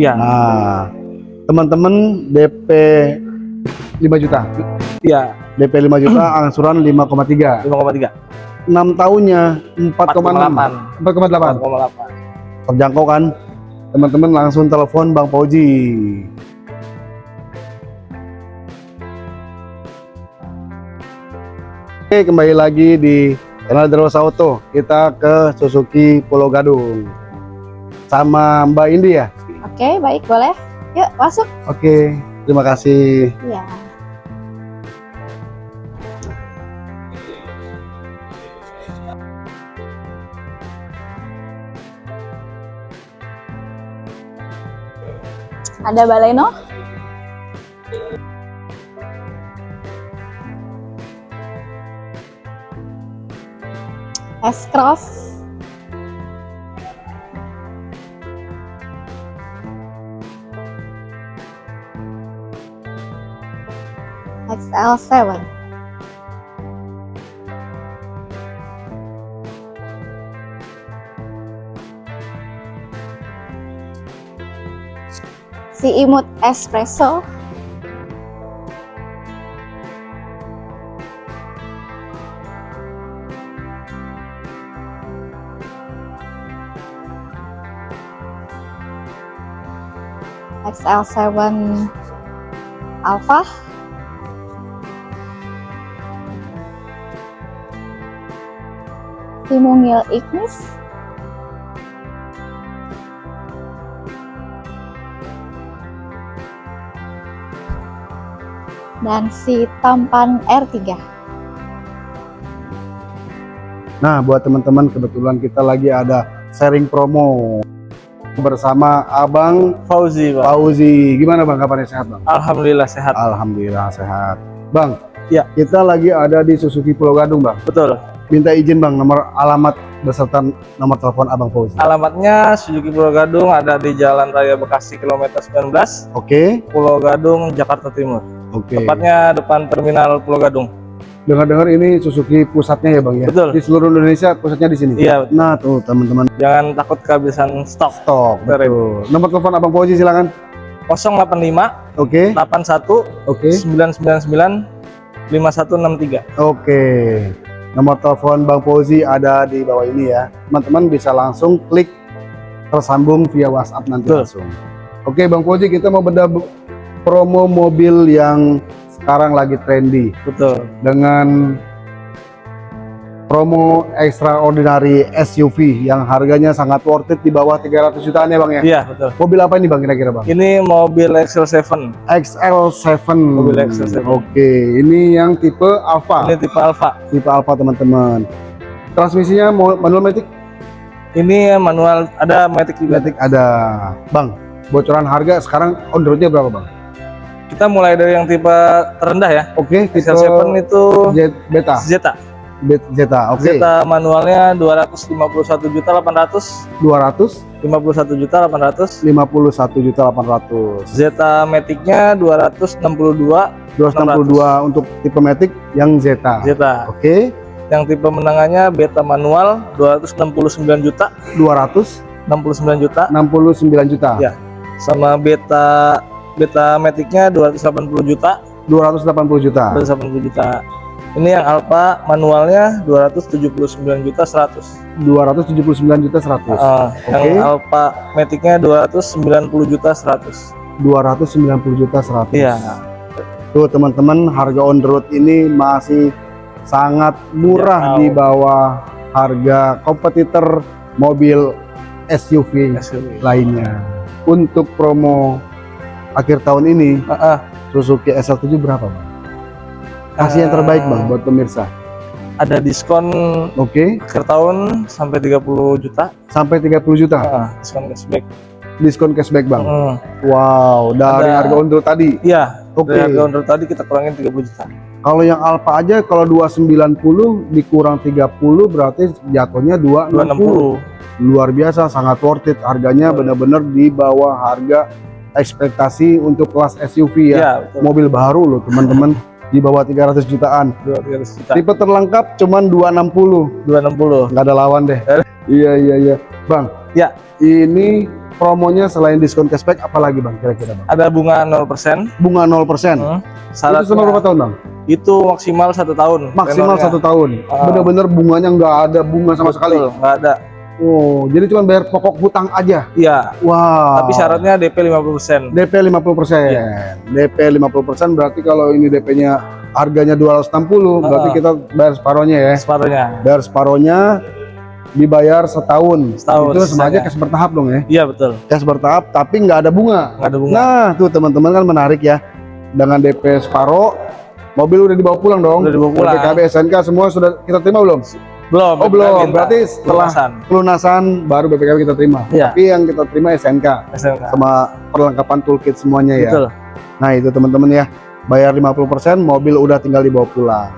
Iya. Nah, teman-teman DP 5 juta. Iya. DP 5 juta, angsuran 5,3. 5,3. 6 tahunnya 4,6. 4,8. 4,8. Terjangkau kan? Teman-teman langsung telepon Bang Fauji. Oke, kembali lagi di channel Deros Auto. Kita ke Suzuki Pulau Gadung. Sama Mbak Indi ya? Oke, baik, boleh. Yuk, masuk. Oke, terima kasih. Iya. Ada Baleno? S-Cross. XL7. Si imut espresso. XL7 Alpha. Timungil Ignis. Dan si tampan R3. Nah, buat teman-teman kebetulan kita lagi ada sharing promo bersama Abang Fauzi, Bang. Fauzi. Gimana Bang kabarnya sehat Bang? Alhamdulillah sehat. Alhamdulillah sehat. Bang, Ya. kita lagi ada di Suzuki Pulau Gadung Bang. Betul. Minta izin Bang nomor alamat beserta nomor telepon Abang Fauzi. Alamatnya Suzuki Pulau Gadung ada di Jalan Raya Bekasi kilometer 19, Oke, Pulau Gadung, Jakarta Timur. oke. Tepatnya depan terminal Pulau Gadung. Dengar-dengar ini Suzuki pusatnya ya Bang ya? Betul. Di seluruh Indonesia pusatnya di sini. Iya, betul. Nah, tuh teman-teman Jangan takut kehabisan stok. stok. Betul. Nomor telepon Abang Fauzi silakan. 085 Oke. 81 Oke. 999 5163. Oke. Nomor telepon Bang Fauzi ada di bawah ini ya. Teman-teman bisa langsung klik tersambung via WhatsApp nanti Betul. langsung. Oke, Bang Fauzi kita mau beda promo mobil yang sekarang lagi trendy Betul. dengan promo extraordinary SUV yang harganya sangat worth it di bawah 300 jutaan ya Bang ya. Iya, betul. Mobil apa ini Bang kira-kira Bang? Ini mobil Excel 7. XL7. Mobil XL7. Oke, ini yang tipe Alfa. Ini tipe Alfa. Tipe Alfa teman-teman. Transmisinya manual matic? Ini manual ada matic juga. Matic ada. Bang, bocoran harga sekarang on the roadnya berapa Bang? Kita mulai dari yang tipe terendah ya. Oke, tipe Excel 7 itu Beta. Zeta. Zeta. Oke. Zeta manualnya 251 juta 800, 200 51 juta 800. 51 juta 800. Zeta Matic-nya 262 262 untuk tipe Matic yang Zeta. Zeta. Oke, Yang tipe menangannya beta manual 269 juta, 269 69 juta. juta. Ya. Sama beta beta Matic-nya 280 juta, 280 juta. 280 juta. Ini yang Alpha manualnya 279 juta 100. 279 juta 100. Ah, Oke. Yang Alpha Matic-nya 290 juta 100. 290 juta 100. Iya. Tuh teman-teman, harga on the road ini masih sangat murah Terjangkau. di bawah harga kompetitor mobil SUV SUV. lainnya. Untuk promo akhir tahun ini, Ah, ah. Suzuki SL7 berapa, Bang? Kasih yang terbaik, Bang, buat pemirsa. Ada diskon Oke, akhir tahun sampai 30 juta. sampai 30 juta Ah, diskon cashback. diskon cashback, Bang. Hmm. Wow, dari Ada- harga on the road tadi. Iya, Oke. dari harga under tadi kita kurangin 30 juta. Kalau yang Alfa aja kalau 290 dikurang 30 berarti jatuhnya 260. 260. Luar biasa, sangat worth it. Harganya benar-benar di bawah harga ekspektasi untuk kelas SUV ya. Betul. Mobil baru loh, teman-teman. di bawah 300 jutaan. 200 juta. Tipe terlengkap cuman 260. 260. Nggak ada lawan deh. Eh. iya, iya, iya. Bang. Ya. Ini promonya selain diskon cashback apalagi bang kira-kira bang Ada bunga 0%. bunga 0% Hmm. itu Syaratnya selama berapa tahun bang itu maksimal satu tahun. maksimal satu tahun Ah. bener-bener bunganya nggak ada bunga sama sekali Betul, nggak ada. Oh jadi cuma bayar pokok hutang aja Iya, wow tapi syaratnya DP 50%. DP 50% Iya. DP 50% berarti kalau ini DP-nya harganya 260 berarti Ah. kita bayar separohnya ya Separuhnya. bayar separohnya dibayar setahun Setahun, itu sama aja sisanya. cash bertahap dong ya Iya, betul. cash bertahap tapi nggak ada bunga Nggak ada bunga. Nah, tuh teman-teman kan menarik ya. Dengan DP separo, mobil udah dibawa pulang dong. Udah dibawa pulang. BPKB, SNK semua sudah kita terima belum? Belum. Oh, belum. minta Berarti setelah pelunasan. pelunasan baru BPKB kita terima. Iya. Tapi yang kita terima SNK SNK. sama perlengkapan toolkit semuanya ya. Betul. Nah, itu teman-teman ya. Bayar 50%, mobil udah tinggal dibawa pulang.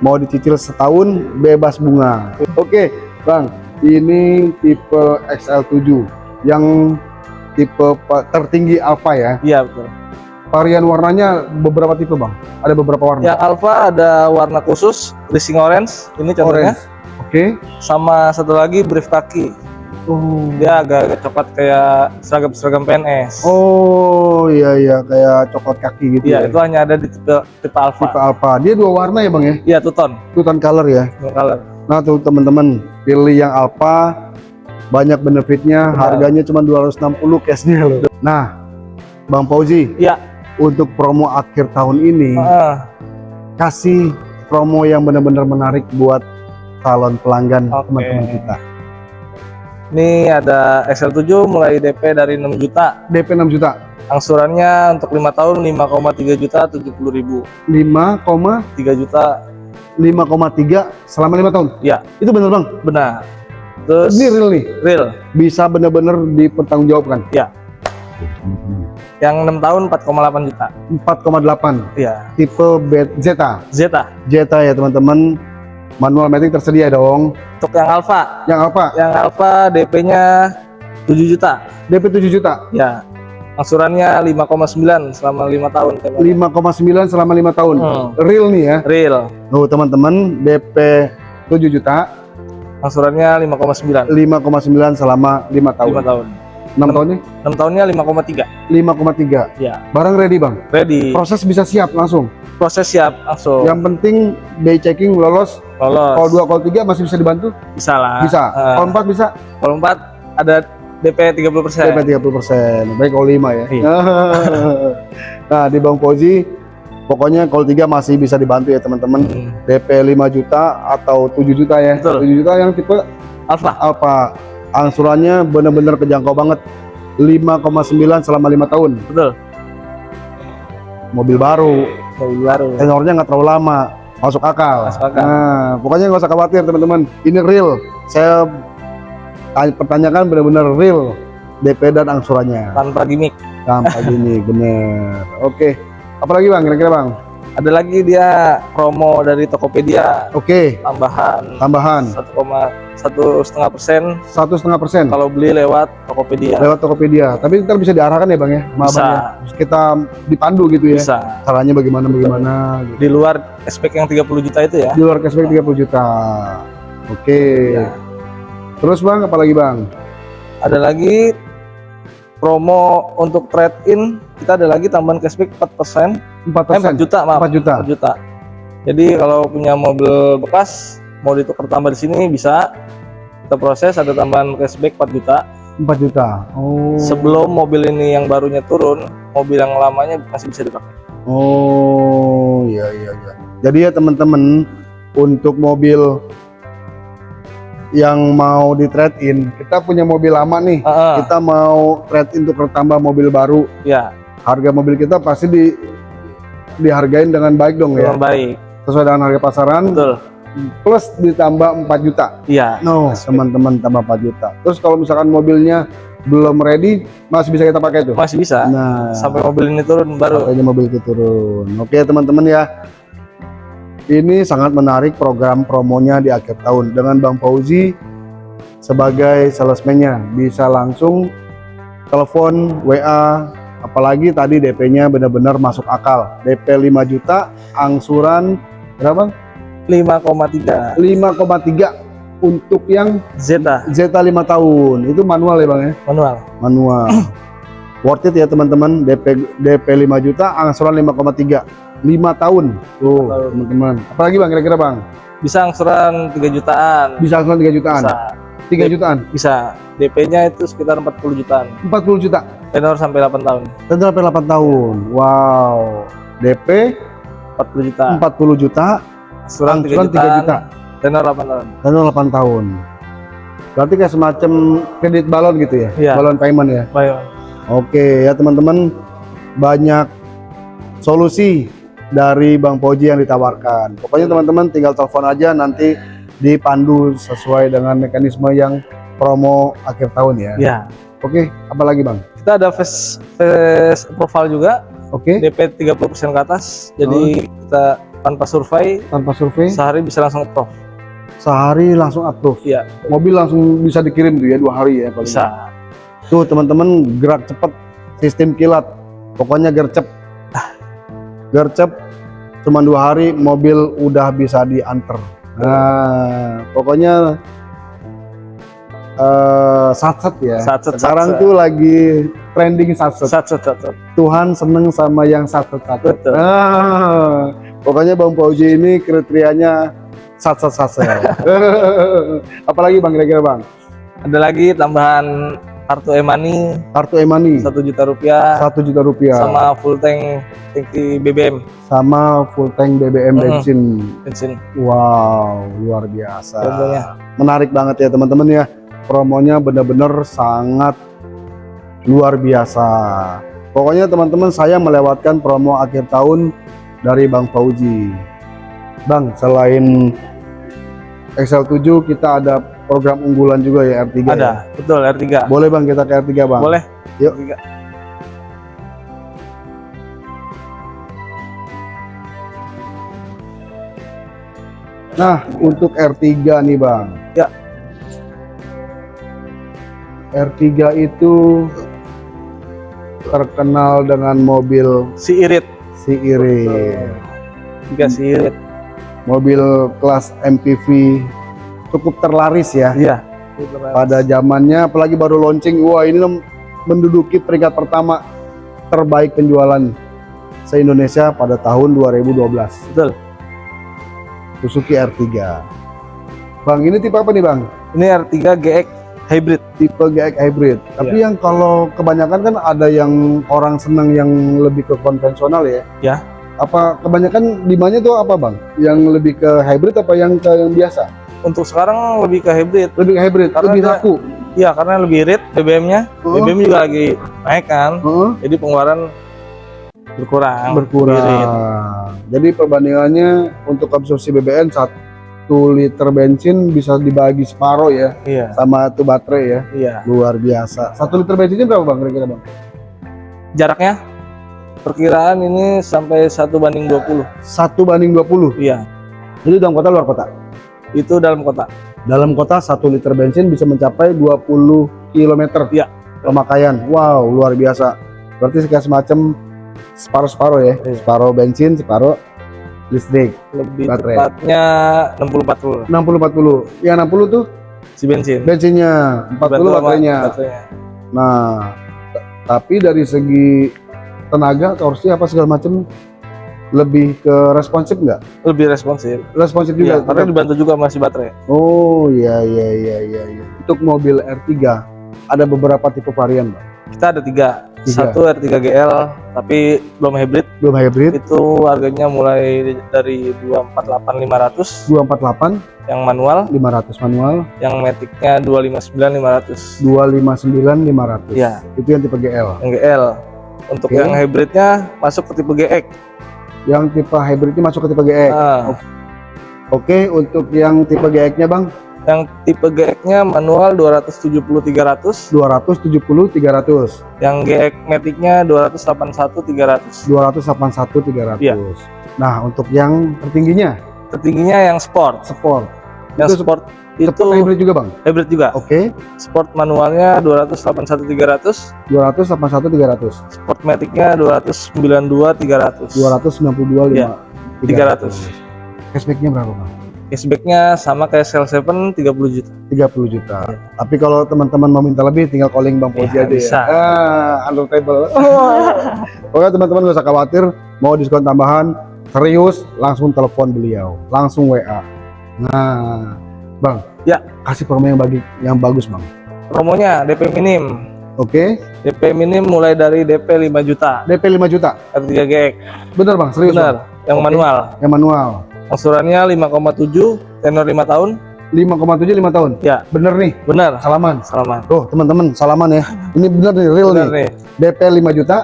Mau dicicil setahun bebas bunga. Oke, Bang. Ini tipe XL7 yang tipe tertinggi Alfa ya. Iya, betul. Varian warnanya beberapa tipe bang ada beberapa warna Yang Alpha ada warna khusus, racing orange. Ini contohnya. orange oke Sama satu lagi brief kaki. oh Dia agak coklat kayak seragam-seragam PNS. oh iya iya kayak coklat kaki gitu Iya, ya itu hanya ada di tipe tipe Alpha. tipe Alpha dia dua warna ya bang ya Iya, two tone. tutan color ya Dua color. nah tuh teman-teman pilih yang Alpha banyak benefitnya Benar. harganya cuma 260 cashnya loh nah bang Fauzi Iya. Untuk promo akhir tahun ini Ah, kasih promo yang benar-benar menarik buat calon pelanggan teman-teman kita ini ada XL7 mulai DP dari 6 juta. DP 6 juta Angsurannya untuk lima tahun 5,3 juta 70 ribu. 5, 3 juta 5,3 selama lima tahun. Iya. Itu bener bang. benar. Terus Ini real nih. real. Bisa bener-bener dipertanggungjawabkan. Iya. Yang 6 tahun 4,8 juta. 4,8 Iya. tipe B- Zeta. Zeta. Zeta ya teman-teman. Manual matic tersedia dong. Untuk yang Alpha, Yang apa? yang Alpha DP-nya 7 juta. DP 7 juta. Ya. Angsurannya 5,9 selama 5 tahun. 5,9 selama lima tahun. Hmm. Real nih ya. Real. Tuh teman-teman DP 7 juta. Angsurannya 5,9 5,9 selama lima tahun. 5 tahun. 6 tahunnya 6 tahunnya 5,3. 5,3. Ya. Barang ready bang. Ready. Proses bisa siap langsung. Proses siap langsung. Yang penting day checking lolos. Lolos. Kalau 2 kalau 3 masih bisa dibantu? bisa lah. Bisa. Eh, Kalau 4 bisa? kalau 4 ada DP 30%. DP 30%. Baik kalau 5 ya. Iya. nah, di Bang Pozi pokoknya kalau 3 masih bisa dibantu ya teman-teman. Hmm. DP 5 juta atau 7 juta ya. Betul. 7 juta yang tipe Alpha. apa? Angsurannya benar-benar kejangkau banget. 5,9 selama 5 tahun. Betul. Mobil baru, Mobil baru. tenornya nggak terlalu lama. Masuk akal. Masuk akal. Nah, pokoknya nggak usah khawatir teman-teman. Ini real. Saya tanya- pertanyakan benar-benar real DP dan angsurannya. Tanpa gimmick. Tanpa gini, bener. Oke. Apalagi bang, kira-kira bang? Ada lagi dia promo dari Tokopedia Oke, tambahan tambahan 1,1 setengah persen satu setengah persen kalau beli lewat Tokopedia. lewat Tokopedia. Tapi ntar bisa diarahkan ya bang ya, sama Bisa. abang ya. Kita dipandu gitu ya. Bisa. Caranya bagaimana bagaimana. Gitu. Di luar spek yang 30 juta itu ya. Di luar cashback 30 juta. Oke. Ya. Terus bang, apalagi bang? Ada lagi promo untuk trade in kita ada lagi tambahan cashback 4%. 4 Eh, 4 juta maaf. 4 juta. 4 juta. Jadi kalau punya mobil bekas mau ditukar tambah di sini bisa kita proses ada tambahan cashback 4 juta. 4 juta. Oh. Sebelum mobil ini yang barunya turun, mobil yang lamanya masih bisa dipakai. Oh, iya iya iya. Jadi ya teman-teman untuk mobil yang mau di trade in, kita punya mobil lama nih. Ah, Kita mau trade in untuk tambah mobil baru. ya, Harga mobil kita pasti di dihargain dengan baik dong ya. dengan baik. Sesuai dengan harga pasaran Betul. plus ditambah 4 juta. Iya. No, teman-teman tambah 4 juta. Terus kalau misalkan mobilnya belum ready, masih bisa kita pakai tuh. Masih bisa. Nah, Sampai mobil ini turun baru. Makanya mobil itu turun. Oke teman-teman ya. Ini sangat menarik program promonya di akhir tahun dengan Bang Fauzi sebagai salesman-nya bisa langsung telepon WA apalagi tadi DP-nya benar-benar masuk akal. DP 5 juta, angsuran berapa? 5,3. 5,3 untuk yang Zeta Zeta 5 tahun itu manual ya bang ya manual. manual worth it ya teman-teman DP DP 5 juta angsuran 5,3 5 tahun tuh teman-teman apalagi bang kira-kira bang Bisa angsuran 3 jutaan. bisa angsuran 3 jutaan Bisa. 3 jutaan Bisa. DP-nya itu sekitar 40 jutaan. 40 juta Tenor sampai 8 tahun. dan sampai 8 tahun wow DP 40 juta. 40 juta Angsuran 3 angsuran 3 jutaan. juta Tenor 8 tahun. dan 8 tahun berarti kayak semacam kredit balon gitu ya Iya. balon payment ya Baik. Oke ya teman-teman banyak solusi dari Bang Poji yang ditawarkan. Pokoknya teman-teman tinggal telepon aja nanti dipandu sesuai dengan mekanisme yang promo akhir tahun ya. Ya. Oke, apalagi Bang? Kita ada face, face profile juga. Oke, DP 30% ke atas. Jadi kita tanpa survei tanpa survei sehari bisa langsung approve. sehari langsung approve. Iya, Mobil langsung bisa dikirim tuh ya dua hari ya paling. bisa. Tuh teman-teman gerak cepet sistem kilat. Pokoknya gercep. Gercep cuma dua hari mobil udah bisa diantar. Nah, pokoknya eh satset ya. Satset, Sekarang satset. tuh lagi trending satset. Sat, sat, sat, sat. Tuhan seneng sama yang satset satset. Betul. Nah, pokoknya Bang Pauji ini kriterianya satset satset. Apalagi Bang kira-kira Bang? Ada lagi tambahan kartu e-money Kartu e-money satu juta rupiah satu juta rupiah sama full tank tangki BBM sama full tank BBM bensin. bensin. Wow, luar biasa. Promonya. Menarik banget ya teman-teman ya. Promonya benar-benar sangat luar biasa. Pokoknya teman-teman saya melewatkan promo akhir tahun dari Bang Fauji. Bang, selain XL7 kita ada program unggulan juga ya R3 Ada, ya? betul R3. Boleh Bang kita ke R3 Bang? Boleh? Yuk. R3. Nah, untuk R3 nih Bang. Ya. R3 itu terkenal dengan mobil Si irit. si Irit. Tiga si irit. Mobil kelas MPV cukup terlaris ya Iya. pada zamannya apalagi baru launching. Wah, ini menduduki peringkat pertama terbaik penjualan se-Indonesia pada tahun 2012. Betul. Suzuki R3. Bang, ini tipe apa nih, Bang? Ini R3 GX hybrid. tipe GX hybrid. Tapi Iya. yang kalau kebanyakan kan ada yang orang senang yang lebih ke konvensional ya. Ya. Apa kebanyakan demandnya tuh apa bang? Yang lebih ke hybrid apa yang ke yang biasa? Untuk sekarang lebih ke hybrid. Lebih ke hybrid, Karena lebih laku. Iya, karena lebih irit BBM-nya. Oh, BBM juga lagi naik kan. heeh, Jadi pengeluaran berkurang. berkurang. Irit. Jadi perbandingannya untuk konsumsi BBM satu liter bensin bisa dibagi separuh ya Iya, sama itu baterai ya. iya. Luar biasa. Satu liter bensinnya berapa bang kira-kira bang? Jaraknya perkiraan ini sampai 1 banding 20. Satu banding 20. Iya, Itu dalam kota luar kota? Itu dalam kota. Dalam kota 1 liter bensin bisa mencapai 20 km Iya. pemakaian. Wow, luar biasa. Berarti kayak semacam separuh-separuh ya. Iya. Separuh bensin, separuh listrik. Lebih Baterai. tepatnya 60 40 60 40. Yang 60 tuh si bensin. bensinnya, 40 sama baterainya. baterainya. Nah, tapi dari segi tenaga, torsi apa segala macam lebih ke responsif nggak? Lebih responsif. Responsif juga. Iya, karena dibantu juga masih baterai. Oh iya iya iya iya. iya. Untuk mobil R3 ada beberapa tipe varian, Bang. Kita ada tiga. Tiga. Satu R3 GL, tapi belum hybrid. Belum hybrid, Itu harganya mulai dari 248 500 248, yang manual, 500 manual, yang maticnya 259 500. 259 500. Iya. Itu yang tipe GL. Yang GL. Untuk Oke. yang hybridnya masuk ke tipe GX. Yang tipe hybridnya masuk ke tipe GX. Nah, Oke, untuk yang tipe GX-nya, Bang, yang tipe GX-nya manual 270 300, 270 300, yang GX maticnya 281 300. 281 300. Iya. Nah, untuk yang tertingginya Tertingginya yang sport. sport. Yang Itu sport Itu hybrid juga, Bang. hybrid juga. Oke, Sport manualnya 281 300, 281 300. sport maticnya 292 300. 292 Iya, 300. Cashback-nya berapa, Bang? Cashbacknya sama kayak Sel 7 30 juta. 30 juta. Tapi kalau teman-teman mau minta lebih tinggal calling Bang Fauzi Iya, aja bisa. ya. Ah, under table. Oke teman-teman gak usah khawatir mau diskon tambahan serius langsung telepon beliau, langsung WA. Nah, Bang. Ya. Kasih promo yang bagi yang bagus, Bang. Promonya DP minim. Oke. DP minim mulai dari DP 5 juta. DP 5 juta. R3 GX. Bener, Bang, serius. Bang? Benar. Yang Oke. manual. Yang manual. Angsurannya 5,7 tenor 5 tahun. 5,7 5 tahun. Ya, Bener nih. benar. Salaman. Selamat. Tuh, teman-teman, salaman ya. Ini bener nih, real Benar nih. nih. DP 5 juta,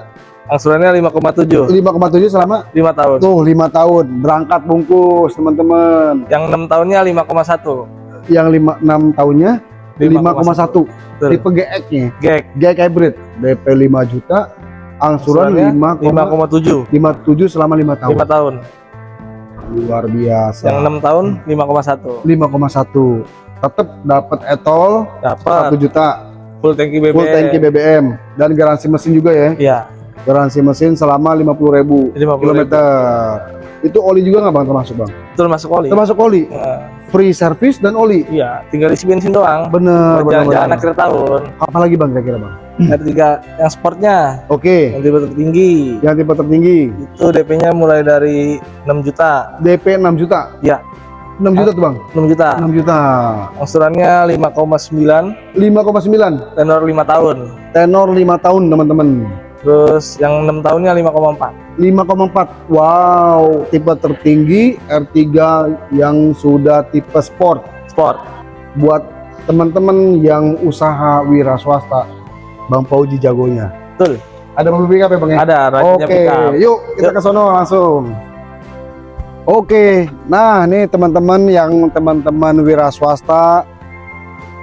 Angsurannya 5,7 5,7 selama 5 tahun. tuh 5 tahun. Berangkat bungkus, teman-teman. Yang 6 tahunnya 5,1. Yang 5 6 tahunnya 5,1. Betul. Tipe GX-nya. GX. GX hybrid. DP 5 juta, angsuran Angsurannya 5,57 5,7 selama 5 tahun. 5 tahun. Luar biasa. Yang 6 tahun 5,1. 5,1. Tetap dapat etol 1 Dapat juta full tanki BBM. full tanki BBM dan garansi mesin juga ya. Iya, Garansi mesin selama 50.000 50 kilometer. Itu oli juga nggak bang termasuk bang? Betul masuk oli. Termasuk oli, Ya, free service dan oli. Iya, tinggal isi bensin doang. Bener, bener, Jalan-jalan akhir tahun. Apalagi bang kira-kira bang? Ada tiga yang sportnya, Oke, yang tipe tertinggi. yang tipe tertinggi Itu DP-nya mulai dari 6 juta. DP 6 juta. Iya. 6 juta tuh bang. 6 juta. 6 juta. Angsurannya 5,9 5,9. tenor 5 tahun. Tenor 5 tahun teman-teman. Terus yang 6 tahunnya 5,4. 5,4. Wow, tipe tertinggi R3 yang sudah tipe sport. Sport. Buat teman-teman yang usaha wira swasta, Bang Fauji jagonya. Betul. Ada mobil pick up ya Bang ya? Ada Oke, up. yuk kita Yuk. ke sono langsung. Oke, nah nih teman-teman yang teman-teman wira swasta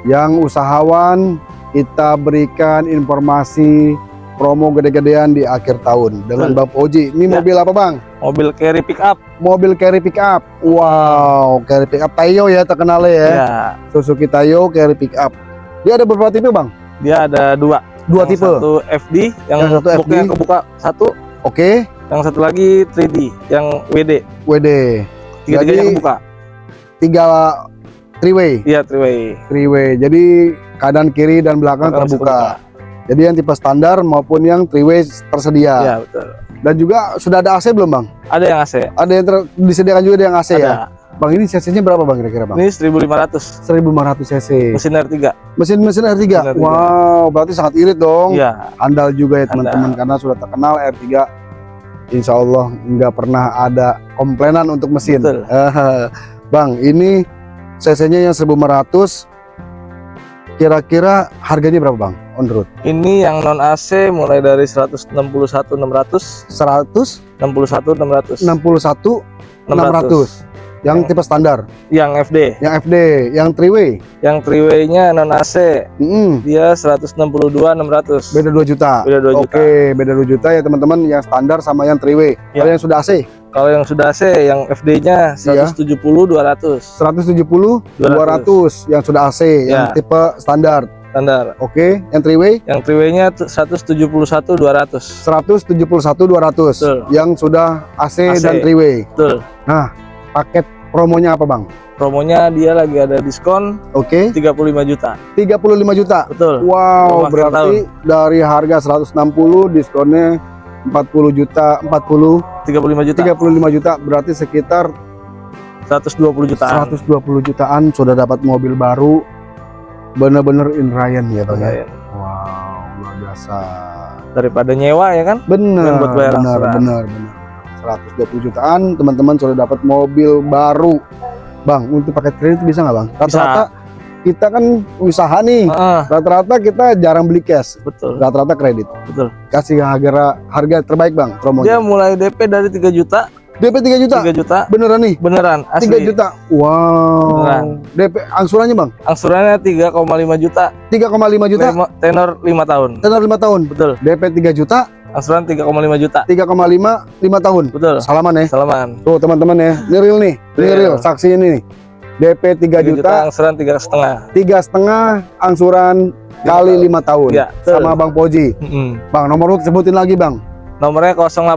yang usahawan kita berikan informasi promo gede-gedean di akhir tahun dengan Betul. Bang Fauji. Ini Ya. mobil apa Bang? Mobil carry pick up. Mobil carry pick up. Wow, carry pick up Tayo ya terkenalnya ya. Ya. Suzuki Tayo carry pick up. Dia ada beberapa tipe Bang? Dia ada dua. Dua Yang tipe. Satu FD, yang, Yang satu FD. kebuka satu. Oke, Yang satu lagi 3D, yang WD. WD. Tiga-tiganya Jadi- kebuka. Tiga three way. Iya, three way. three way. Jadi kanan kiri dan belakang Belakang bisa terbuka. Jadi yang tipe standar maupun yang three way tersedia. Iya, betul. Dan juga sudah ada AC belum bang? Ada yang AC. Ada yang disediakan juga ada yang AC ada. ya. Bang ini cc-nya berapa bang kira-kira bang? Ini 1500 1500 cc. mesin R3. Mesin-mesin R3. Mesin R3. Wow, berarti sangat irit dong. Iya, Andal juga ya teman-teman karena sudah terkenal R3. Insya Allah nggak pernah ada komplainan untuk mesin. Betul. Eh, bang, ini cc-nya yang 1500. Kira-kira harganya berapa bang? On road? ini yang non AC mulai dari 161 600, 100 61 600. 61 600 yang tipe standar Yang FD, yang FD yang three way yang three way-nya non AC Mm-mm, dia 162 600. beda 2 juta Beda 2 oke juta. beda 2 juta ya teman-teman yang standar sama yang three way Ya. kalau yang sudah AC Kalau yang sudah AC, yang FD-nya Iya. 170 200 170 200 yang sudah AC yang Ya. tipe standar standar. oke yang three way Yang three way-nya tuh 171 200. 171 200 Betul. yang sudah AC, AC. dan three way Betul. Paket promonya apa bang Promonya dia lagi ada diskon oke 35 juta. 35 juta Betul. Wow, akhir berarti dari harga 160 diskonnya 40 juta, 40, 35 juta. 35 juta, berarti sekitar 120 jutaan. 120 jutaan sudah dapat mobil baru. Bener-bener in Ryan ya bang ya. Wow, luar biasa. Daripada nyewa ya kan? Bener, Dan buat bayar bener, bener, bener. 120 jutaan, teman-teman sudah dapat mobil baru. Bang, untuk pakai kredit bisa nggak bang? Rata-rata kita kan usaha nih. Rata-rata kita jarang beli cash, betul. rata-rata kredit. Betul. Kasih harga harga terbaik bang promonya. Dia mulai DP dari 3 juta, DP 3 juta. 3 juta Beneran nih? beneran 3 asli. juta. Wow. Beneran. DP angsurannya, Bang? Angsurannya 3,5 juta, 3,5 juta. lima- tenor 5 tahun. Tenor 5 tahun. Betul. DP 3 juta, Angsuran 3,5 juta. 3,5 5 tahun. Betul. Salaman ya. Salaman. Tuh, teman-teman ya. Ini real nih. Ini Real. real. Saksi ini nih. DP 3 3 juta, angsuran tiga setengah. tiga setengah angsuran kali 5 tahun. Ya, betul. Sama Bang Poji. Mm-mm. Bang, nomor lu sebutin lagi, Bang. Nomornya 085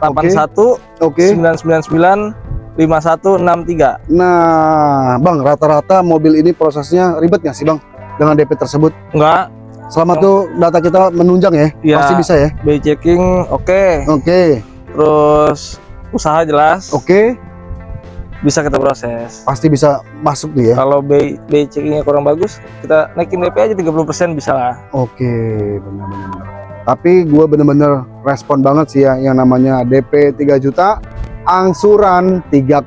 81 Oke. 999 5163. Nah, Bang, rata-rata mobil ini prosesnya ribet nggak sih, Bang? Dengan DP tersebut? Enggak, Selama tuh data kita menunjang ya, Iya. pasti bisa ya. BI checking oke. Oke, Terus usaha jelas oke, bisa kita proses. pasti bisa masuk nih ya. Kalau BI, BI checkingnya kurang bagus, kita naikin DP aja 30% bisa lah. Oke, benar-benar. Tapi gue bener-bener respon banget sih ya yang namanya DP 3 juta, angsuran 3,5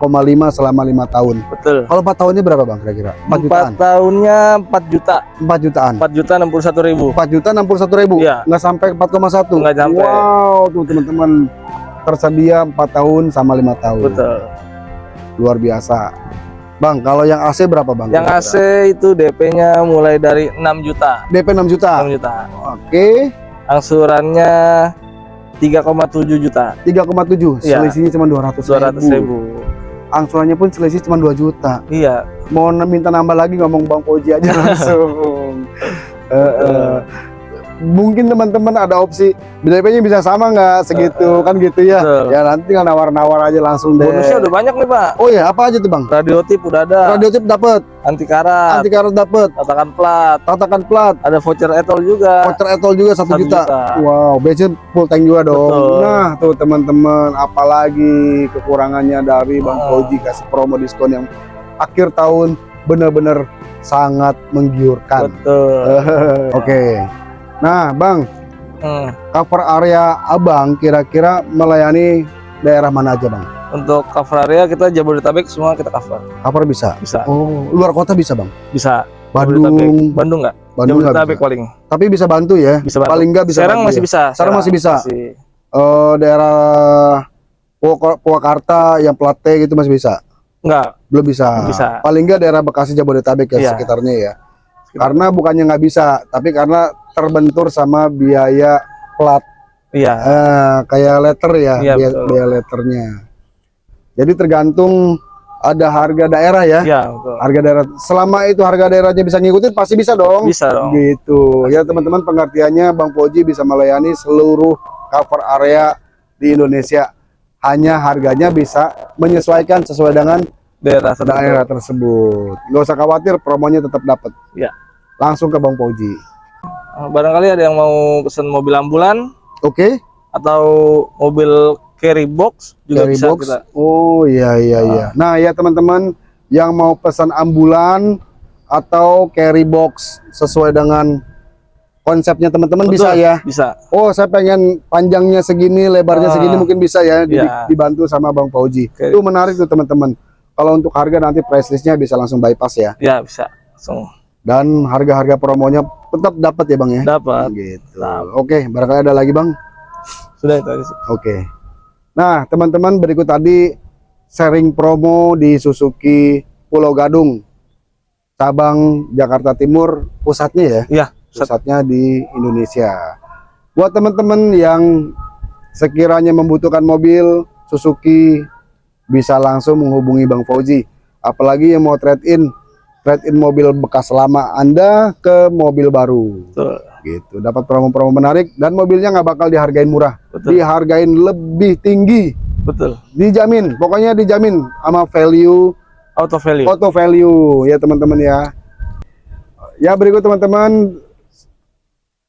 selama lima tahun. Betul. Kalau 4 tahunnya berapa bang kira-kira? 4 jutaan. Empat tahunnya 4 juta, 4 jutaan. 4 juta 61 ribu. 4 juta 61 ribu. Iya. Nggak sampai 4,1. Nggak sampai. Wow, tuh teman-teman tersedia 4 tahun sama lima tahun. Betul. Luar biasa. Bang, kalau yang AC berapa bang? Yang AC itu DP-nya mulai dari 6 juta. DP 6 juta. 6 juta. Oke, Angsurannya 3,7 juta. 3,7. Iya. Selisihnya cuma 200 200 ribu. Angsurannya pun selisih cuma 2 juta. Iya. mau minta nambah lagi ngomong Bang Koji aja langsung. Eh, eh. Mungkin teman-teman ada opsi DP-nya bisa sama nggak segitu kan gitu ya. Betul. Ya nanti tinggal nawar-nawar aja langsung deh. Bonusnya udah banyak nih Pak. Oh ya, apa aja tuh Bang? Radio tip udah ada. Radio tip dapat, Anti karat. anti karat dapat, Tatakan plat. tatakan plat, Ada voucher etol juga. voucher etol juga satu juta. juta. Wow, bensin full tank juga dong. Betul. Nah, tuh teman-teman, apalagi kekurangannya dari Bang Ah. Koji kasih promo diskon yang akhir tahun benar-benar sangat menggiurkan. Betul. Oke. Nah, Bang, Hmm. cover area Abang kira-kira melayani daerah mana aja, Bang? Untuk cover area kita Jabodetabek semua kita cover. Cover bisa. Bisa. Oh, luar kota bisa, Bang. Bisa. Bandung. Bandung enggak? Bandung nggak Jabodetabek bisa. paling. Tapi bisa bantu ya. Bisa bantu. Paling nggak bisa. Serang bantu masih ya. bisa. Serang masih bisa. Masih. Eh, daerah Purwak- Purwakarta yang plat T gitu masih bisa. Enggak. Belum bisa. Bisa. Paling nggak daerah Bekasi Jabodetabek ya Iya. sekitarnya ya. Karena bukannya nggak bisa, tapi karena terbentur sama biaya plat Iya. Eh, kayak letter ya, Iya, biaya, betul. biaya letternya. Jadi tergantung ada harga daerah ya. Iya, betul. Harga daerah. Selama itu harga daerahnya bisa ngikutin pasti bisa dong. Bisa dong. Gitu. Ya teman-teman pengertiannya Bang Poji bisa melayani seluruh cover area di Indonesia. Hanya harganya bisa menyesuaikan sesuai dengan Daerah tertentu. daerah tersebut. Nggak usah khawatir, promonya tetap dapat. Iya. Langsung ke Bang Poji. Eh, Barangkali ada yang mau pesan mobil ambulan Oke? atau mobil carry box juga Carry bisa box. kita. Oh iya iya iya. Nah ya teman-teman yang mau pesan ambulan atau carry box sesuai dengan konsepnya teman-teman bisa ya. Bisa. Oh saya pengen panjangnya segini, lebarnya Ah, segini mungkin bisa ya iya. dibantu sama Bang Pauji. Oke. Itu menarik tuh teman-teman. Kalau untuk harga nanti price listnya bisa langsung bypass ya. Ya, bisa. Langsung Dan harga-harga promonya tetap dapat ya Bang ya. dapat. Gitu. Oke, barangkali ada lagi Bang. Sudah itu aja. Oke. Nah, teman-teman berikut tadi sharing promo di Suzuki Pulau Gadung. Cabang Jakarta Timur pusatnya ya. Iya, pusat. Pusatnya di Indonesia. Buat teman-teman yang sekiranya membutuhkan mobil Suzuki bisa langsung menghubungi Bang Fauzi. Apalagi yang mau trade in, trade in mobil bekas lama Anda ke mobil baru. Betul. Gitu. Dapat promo-promo menarik dan mobilnya nggak bakal dihargain murah Betul. dihargain lebih tinggi Betul. dijamin pokoknya dijamin sama value Auto value. auto value ya teman-teman ya ya berikut teman-teman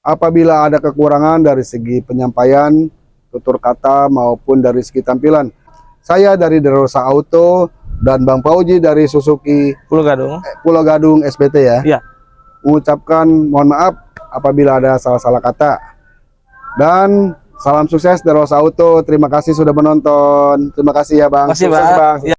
apabila ada kekurangan dari segi penyampaian tutur kata maupun dari segi tampilan saya dari Derosa Auto dan Bang Pauji dari Suzuki Pulau Gadung. Pulau Gadung SPT ya Iya. mengucapkan mohon maaf apabila ada salah-salah kata dan salam sukses Derosa Auto terima kasih sudah menonton terima kasih ya Bang Sukses, Pak. Bang Ya.